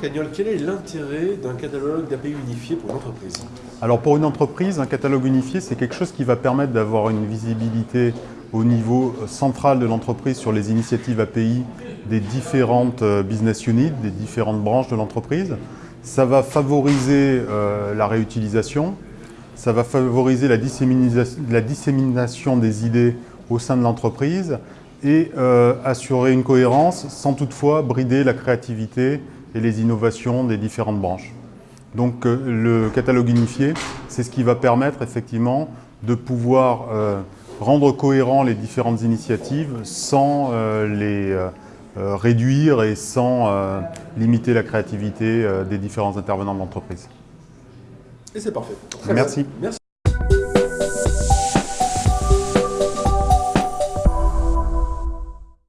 Quel est l'intérêt d'un catalogue d'API unifié pour l'entreprise Alors pour une entreprise, un catalogue unifié, c'est quelque chose qui va permettre d'avoir une visibilité au niveau central de l'entreprise sur les initiatives API des différentes euh, business units, des différentes branches de l'entreprise. Ça va favoriser euh, la réutilisation, ça va favoriser la dissémination des idées au sein de l'entreprise et euh, assurer une cohérence sans toutefois brider la créativité et les innovations des différentes branches. Donc euh, le catalogue unifié, c'est ce qui va permettre effectivement de pouvoir euh, rendre cohérents les différentes initiatives sans les réduire et sans limiter la créativité des différents intervenants de l'entreprise. Et c'est parfait. Merci. Merci.